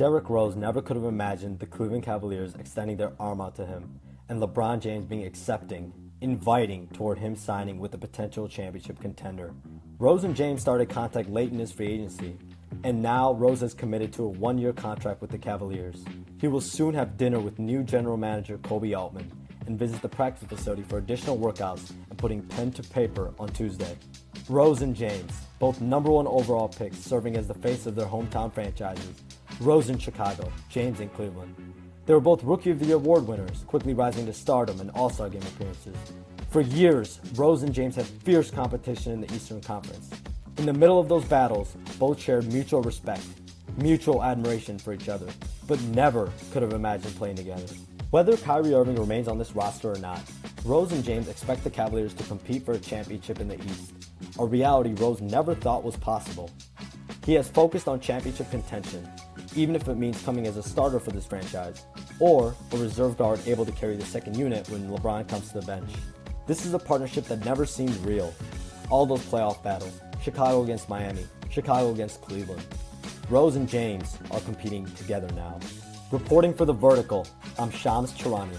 Derrick Rose never could have imagined the Cleveland Cavaliers extending their arm out to him, and LeBron James being accepting, inviting toward him signing with a potential championship contender. Rose and James started contact late in his free agency, and now Rose has committed to a one-year contract with the Cavaliers. He will soon have dinner with new general manager Koby Altman and visit the practice facility for additional workouts and putting pen to paper on Tuesday. Rose and James, both number one overall picks, serving as the face of their hometown franchises. Rose in Chicago, James in Cleveland. They were both Rookie of the Year award winners, quickly rising to stardom and All-Star game appearances. For years, Rose and James had fierce competition in the Eastern Conference. In the middle of those battles, both shared mutual respect, mutual admiration for each other, but never could have imagined playing together. Whether Kyrie Irving remains on this roster or not, Rose and James expect the Cavaliers to compete for a championship in the East, a reality Rose never thought was possible. He has focused on championship contention, even if it means coming as a starter for this franchise, or a reserve guard able to carry the second unit when LeBron comes to the bench. This is a partnership that never seemed real. All those playoff battles, Chicago against Miami, Chicago against Cleveland. Rose and James are competing together now. Reporting for The Vertical, I'm Shams Charania.